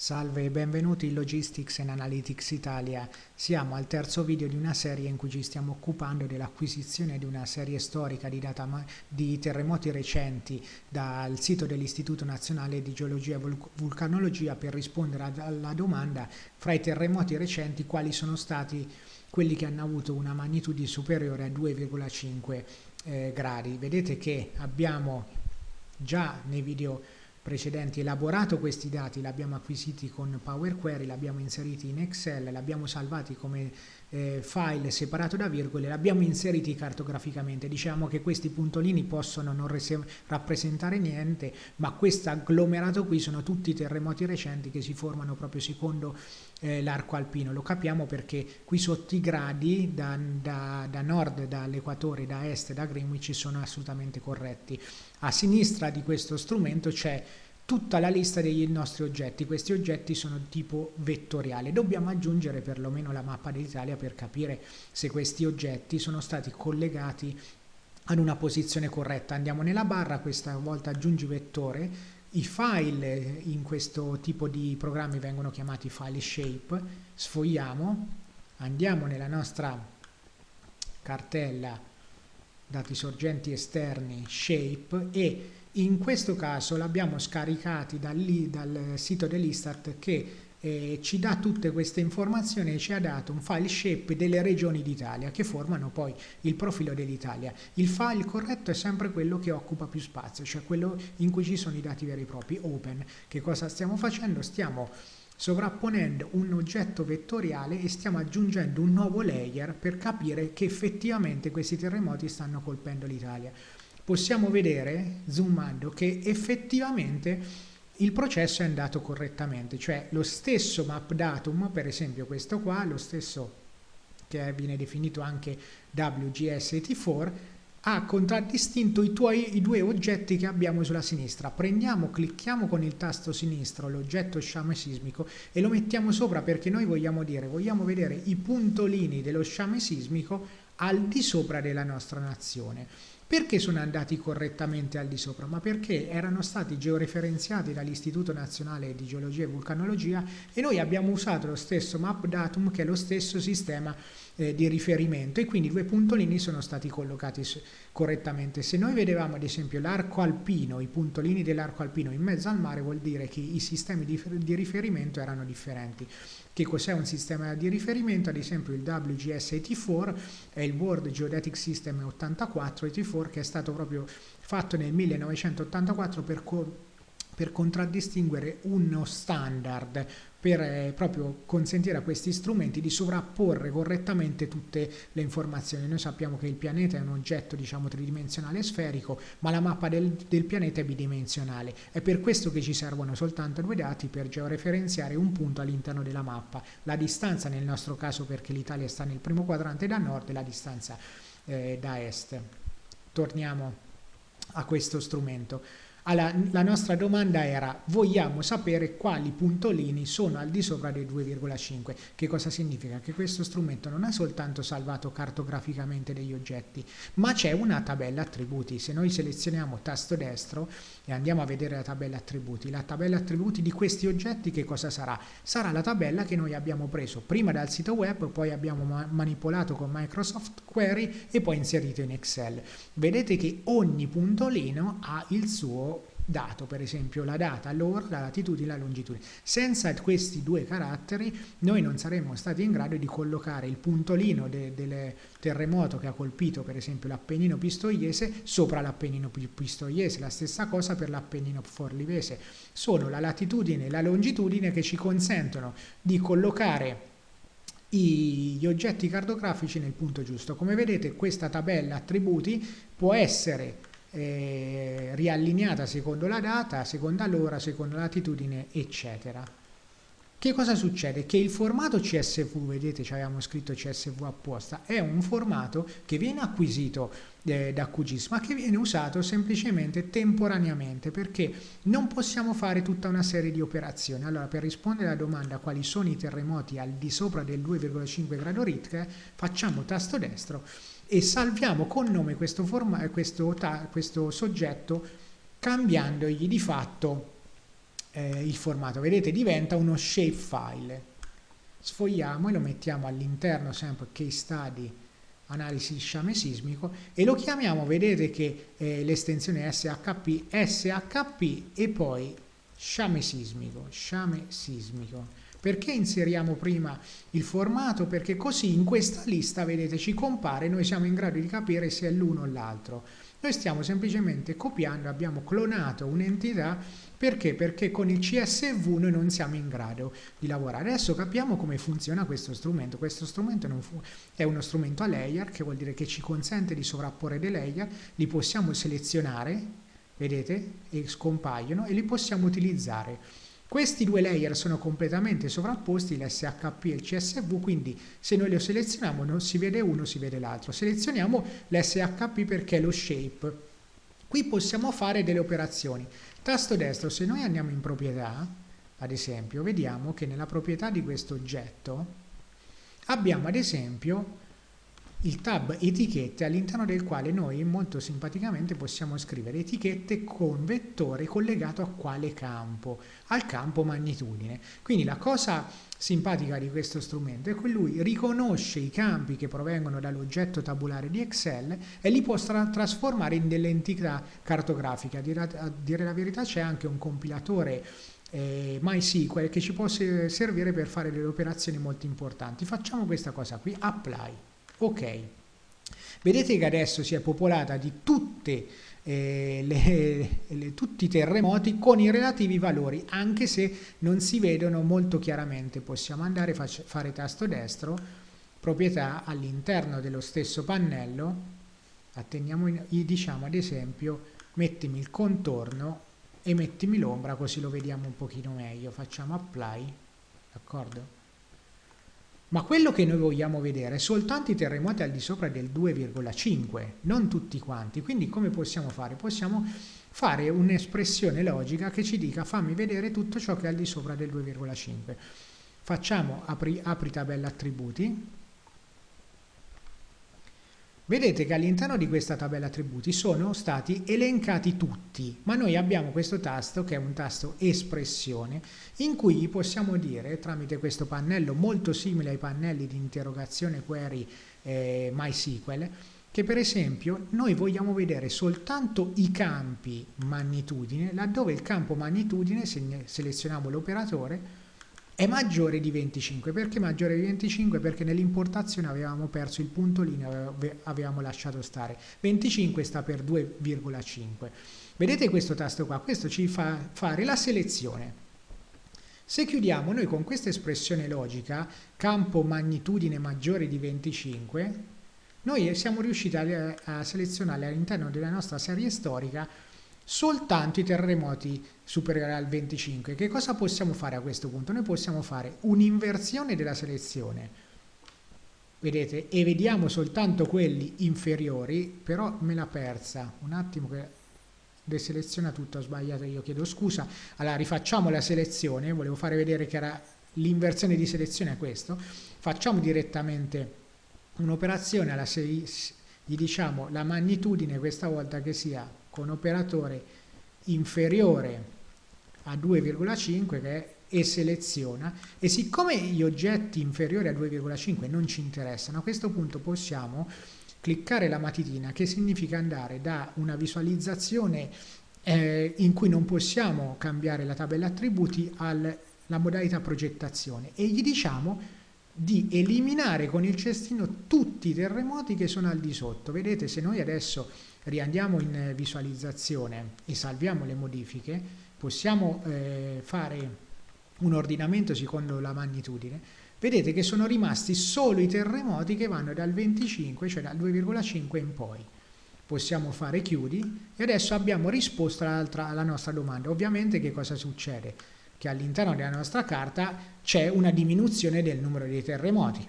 Salve e benvenuti in Logistics and Analytics Italia. Siamo al terzo video di una serie in cui ci stiamo occupando dell'acquisizione di una serie storica di, di, terremoti recenti dal sito dell'Istituto Nazionale di Geologia e Vulcanologia per rispondere alla domanda fra i terremoti recenti quali sono stati quelli che hanno avuto una magnitudine superiore a 2,5 eh, gradi. Vedete che abbiamo già nei video precedenti elaborato questi dati, li abbiamo acquisiti con Power Query, li abbiamo inseriti in Excel, li abbiamo salvati come eh, file separato da virgole, li abbiamo inseriti cartograficamente. Diciamo che questi puntolini possono non rappresentare niente, ma questo agglomerato qui sono tutti i terremoti recenti che si formano proprio secondo eh, l'arco alpino. Lo capiamo perché qui sotto i gradi da, da, da nord, dall'equatore, da est, da Greenwich sono assolutamente corretti. A sinistra di questo strumento c'è tutta la lista dei nostri oggetti. Questi oggetti sono di tipo vettoriale. Dobbiamo aggiungere perlomeno la mappa d'Italia per capire se questi oggetti sono stati collegati ad una posizione corretta. Andiamo nella barra, questa volta aggiungi vettore. I file in questo tipo di programmi vengono chiamati file shape. Sfogliamo, andiamo nella nostra cartella dati sorgenti esterni shape e in questo caso l'abbiamo scaricati dal, dal sito dell'Istat che eh, ci dà tutte queste informazioni e ci ha dato un file shape delle regioni d'Italia che formano poi il profilo dell'Italia. Il file corretto è sempre quello che occupa più spazio, cioè quello in cui ci sono i dati veri e propri, open. Che cosa stiamo facendo? Stiamo sovrapponendo un oggetto vettoriale e stiamo aggiungendo un nuovo layer per capire che effettivamente questi terremoti stanno colpendo l'Italia. Possiamo vedere, zoomando, che effettivamente il processo è andato correttamente, cioè lo stesso map datum, per esempio questo qua, lo stesso che viene definito anche WGS84, ha contraddistinto i, tuoi, i due oggetti che abbiamo sulla sinistra. Prendiamo, clicchiamo con il tasto sinistro l'oggetto sciame sismico e lo mettiamo sopra perché noi vogliamo dire, vogliamo vedere i puntolini dello sciame sismico al di sopra della nostra nazione. Perché sono andati correttamente al di sopra? Ma perché erano stati georeferenziati dall'Istituto Nazionale di Geologia e Vulcanologia e noi abbiamo usato lo stesso map datum che è lo stesso sistema eh, di riferimento e quindi due puntolini sono stati collocati correttamente. Se noi vedevamo ad esempio l'arco alpino, i puntolini dell'arco alpino in mezzo al mare vuol dire che i sistemi di, di riferimento erano differenti. Che cos'è un sistema di riferimento? Ad esempio il WGS84 è il World Geodetic System 8484 che è stato proprio fatto nel 1984 per per contraddistinguere uno standard per eh, proprio consentire a questi strumenti di sovrapporre correttamente tutte le informazioni. Noi sappiamo che il pianeta è un oggetto diciamo tridimensionale sferico, ma la mappa del, del pianeta è bidimensionale. È per questo che ci servono soltanto due dati per georeferenziare un punto all'interno della mappa. La distanza nel nostro caso perché l'Italia sta nel primo quadrante da nord e la distanza eh, da est. Torniamo a questo strumento. Allora, la nostra domanda era, vogliamo sapere quali puntolini sono al di sopra dei 2,5. Che cosa significa? Che questo strumento non ha soltanto salvato cartograficamente degli oggetti, ma c'è una tabella attributi. Se noi selezioniamo tasto destro e andiamo a vedere la tabella attributi, la tabella attributi di questi oggetti che cosa sarà? Sarà la tabella che noi abbiamo preso prima dal sito web, poi abbiamo ma manipolato con Microsoft Query e poi inserito in Excel. Vedete che ogni puntolino ha il suo dato, per esempio la data, l'ora, la latitudine e la longitudine. Senza questi due caratteri noi non saremmo stati in grado di collocare il puntolino de del terremoto che ha colpito per esempio l'Appennino Pistoiese sopra l'Appennino Pistoiese, la stessa cosa per l'Appennino Forlivese. Sono la latitudine e la longitudine che ci consentono di collocare gli oggetti cartografici nel punto giusto. Come vedete questa tabella attributi può essere eh, riallineata secondo la data, secondo l'ora, secondo la latitudine, eccetera. Che cosa succede? Che il formato CSV, vedete ci abbiamo scritto CSV apposta, è un formato che viene acquisito eh, da QGIS ma che viene usato semplicemente temporaneamente perché non possiamo fare tutta una serie di operazioni. Allora per rispondere alla domanda quali sono i terremoti al di sopra del 2,5 grado Richter facciamo tasto destro e salviamo con nome questo, questo, questo soggetto cambiandogli di fatto eh, il formato. Vedete, diventa uno shapefile. Sfogliamo e lo mettiamo all'interno sempre case study analisi di sciame sismico e lo chiamiamo, vedete che eh, l'estensione SHP, SHP e poi sciame sismico, sciame sismico. Perché inseriamo prima il formato? Perché così in questa lista, vedete, ci compare, noi siamo in grado di capire se è l'uno o l'altro. Noi stiamo semplicemente copiando, abbiamo clonato un'entità perché? Perché con il CSV noi non siamo in grado di lavorare. Adesso capiamo come funziona questo strumento. Questo strumento è uno strumento a layer, che vuol dire che ci consente di sovrapporre dei layer, li possiamo selezionare, vedete, e scompaiono, e li possiamo utilizzare. Questi due layer sono completamente sovrapposti, l'SHP e il CSV, quindi se noi lo selezioniamo non si vede uno, si vede l'altro. Selezioniamo l'SHP perché è lo shape. Qui possiamo fare delle operazioni. Tasto destro, se noi andiamo in proprietà, ad esempio, vediamo che nella proprietà di questo oggetto abbiamo ad esempio il tab etichette all'interno del quale noi molto simpaticamente possiamo scrivere etichette con vettore collegato a quale campo? Al campo magnitudine. Quindi la cosa simpatica di questo strumento è che lui riconosce i campi che provengono dall'oggetto tabulare di Excel e li può tra trasformare in delle entità cartografiche. A dire, a dire la verità c'è anche un compilatore eh, MySQL che ci può servire per fare delle operazioni molto importanti. Facciamo questa cosa qui, apply. Ok, vedete che adesso si è popolata di tutte eh, le, le, tutti i terremoti con i relativi valori, anche se non si vedono molto chiaramente. Possiamo andare a fare tasto destro, proprietà all'interno dello stesso pannello, atteniamo, diciamo ad esempio, mettimi il contorno e mettimi l'ombra così lo vediamo un pochino meglio. Facciamo apply, d'accordo? Ma quello che noi vogliamo vedere è soltanto i terremoti al di sopra del 2,5, non tutti quanti. Quindi come possiamo fare? Possiamo fare un'espressione logica che ci dica fammi vedere tutto ciò che è al di sopra del 2,5. Facciamo apri, apri tabella attributi Vedete che all'interno di questa tabella attributi sono stati elencati tutti, ma noi abbiamo questo tasto che è un tasto espressione in cui possiamo dire tramite questo pannello molto simile ai pannelli di interrogazione query eh, MySQL che per esempio noi vogliamo vedere soltanto i campi magnitudine laddove il campo magnitudine, se selezioniamo l'operatore, è maggiore di 25. Perché maggiore di 25? Perché nell'importazione avevamo perso il punto linea, avevamo lasciato stare. 25 sta per 2,5. Vedete questo tasto qua? Questo ci fa fare la selezione. Se chiudiamo noi con questa espressione logica, campo magnitudine maggiore di 25, noi siamo riusciti a, a selezionare all'interno della nostra serie storica soltanto i terremoti superiori al 25. Che cosa possiamo fare a questo punto? Noi possiamo fare un'inversione della selezione, vedete, e vediamo soltanto quelli inferiori, però me l'ha persa, un attimo che deseleziona tutto, ho sbagliato io, chiedo scusa. Allora rifacciamo la selezione, volevo fare vedere che era l'inversione di selezione è questo, facciamo direttamente un'operazione alla 6, gli diciamo la magnitudine questa volta che sia con operatore inferiore a 2,5 che è e seleziona. E siccome gli oggetti inferiori a 2,5 non ci interessano a questo punto possiamo cliccare la matitina che significa andare da una visualizzazione eh, in cui non possiamo cambiare la tabella attributi alla modalità progettazione. E gli diciamo di eliminare con il cestino tutti i terremoti che sono al di sotto vedete se noi adesso riandiamo in visualizzazione e salviamo le modifiche, possiamo eh, fare un ordinamento secondo la magnitudine, vedete che sono rimasti solo i terremoti che vanno dal 25, cioè dal 2,5 in poi. Possiamo fare chiudi e adesso abbiamo risposto alla nostra domanda. Ovviamente che cosa succede? Che all'interno della nostra carta c'è una diminuzione del numero dei terremoti,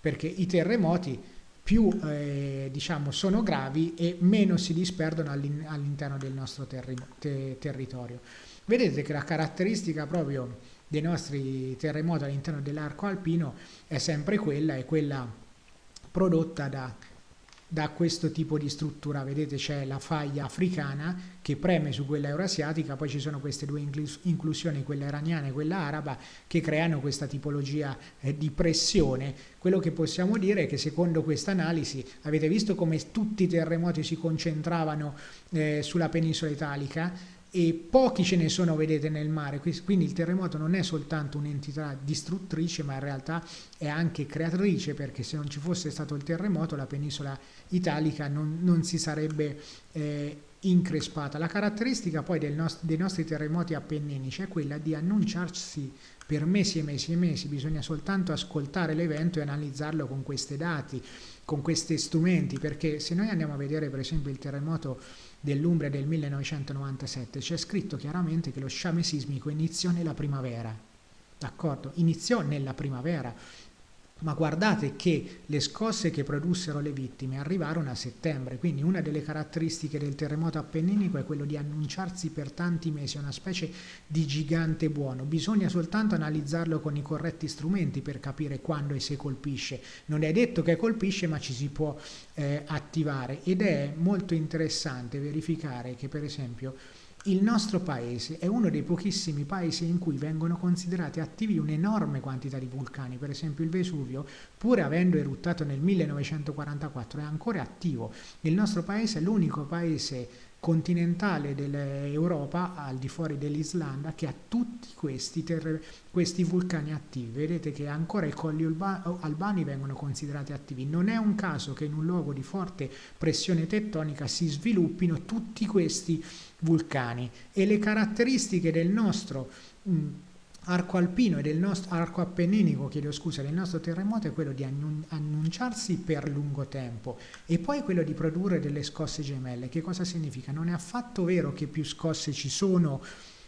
perché i terremoti più eh, diciamo, sono gravi e meno si disperdono all'interno del nostro te territorio. Vedete che la caratteristica proprio dei nostri terremoti all'interno dell'arco alpino è sempre quella, è quella prodotta da da questo tipo di struttura. Vedete c'è la faglia africana che preme su quella eurasiatica, poi ci sono queste due inclusioni, quella iraniana e quella araba, che creano questa tipologia eh, di pressione. Quello che possiamo dire è che secondo questa analisi, avete visto come tutti i terremoti si concentravano eh, sulla penisola italica, e pochi ce ne sono, vedete, nel mare, quindi il terremoto non è soltanto un'entità distruttrice, ma in realtà è anche creatrice, perché se non ci fosse stato il terremoto la penisola italica non, non si sarebbe eh, increspata. La caratteristica poi nost dei nostri terremoti appenninici è quella di annunciarsi per mesi e mesi e mesi, bisogna soltanto ascoltare l'evento e analizzarlo con questi dati, con questi strumenti, perché se noi andiamo a vedere per esempio il terremoto dell'Umbria del 1997 c'è scritto chiaramente che lo sciame sismico iniziò nella primavera, d'accordo? Iniziò nella primavera, ma guardate che le scosse che produssero le vittime arrivarono a settembre, quindi una delle caratteristiche del terremoto appenninico è quello di annunciarsi per tanti mesi, una specie di gigante buono, bisogna soltanto analizzarlo con i corretti strumenti per capire quando e se colpisce, non è detto che colpisce ma ci si può eh, attivare. Ed è molto interessante verificare che per esempio il nostro paese è uno dei pochissimi paesi in cui vengono considerati attivi un'enorme quantità di vulcani, per esempio il Vesuvio, pur avendo eruttato nel 1944, è ancora attivo. Il nostro paese è l'unico paese continentale dell'Europa, al di fuori dell'Islanda, che ha tutti questi, questi, vulcani attivi. Vedete che ancora i colli albani vengono considerati attivi. Non è un caso che in un luogo di forte pressione tettonica si sviluppino tutti questi vulcani e le caratteristiche del nostro mh, arco alpino e del nostro arco appenninico, chiedo scusa, del nostro terremoto è quello di annunciarsi per lungo tempo e poi quello di produrre delle scosse gemelle. Che cosa significa? Non è affatto vero che più scosse ci sono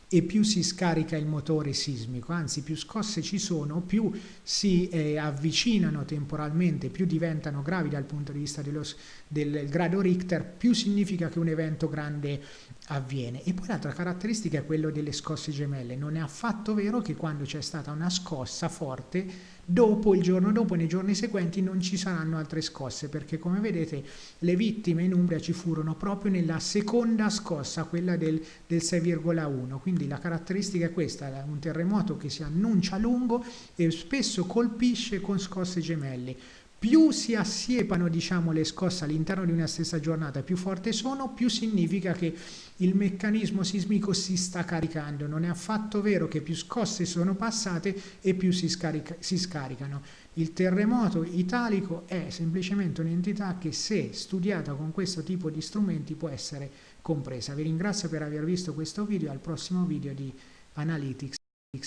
e più si scarica il motore sismico, anzi più scosse ci sono, più si eh, avvicinano temporalmente, più diventano gravi dal punto di vista dello, del grado Richter, più significa che un evento grande avviene. E poi l'altra caratteristica è quello delle scosse gemelle. Non è affatto vero che quando c'è stata una scossa forte, dopo, il giorno dopo, nei giorni seguenti, non ci saranno altre scosse, perché come vedete le vittime in Umbria ci furono proprio nella seconda scossa, quella del, del 6,1. Quindi la caratteristica è questa, un terremoto che si annuncia lungo e spesso colpisce con scosse gemelle più si assiepano diciamo, le scosse all'interno di una stessa giornata, più forti sono, più significa che il meccanismo sismico si sta caricando. Non è affatto vero che più scosse sono passate e più si, scarica, si scaricano. Il terremoto italico è semplicemente un'entità che se studiata con questo tipo di strumenti può essere compresa. Vi ringrazio per aver visto questo video, al prossimo video di Analytics.